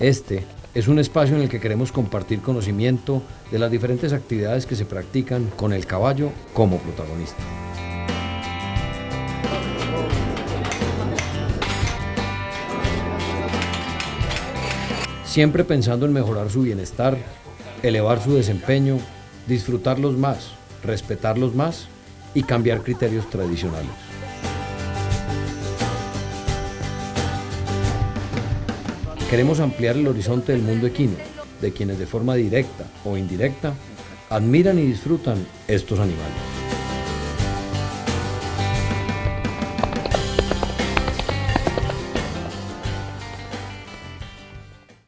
Este es un espacio en el que queremos compartir conocimiento de las diferentes actividades que se practican con el caballo como protagonista. Siempre pensando en mejorar su bienestar, elevar su desempeño, disfrutarlos más, respetarlos más y cambiar criterios tradicionales. Queremos ampliar el horizonte del mundo equino, de quienes de forma directa o indirecta admiran y disfrutan estos animales.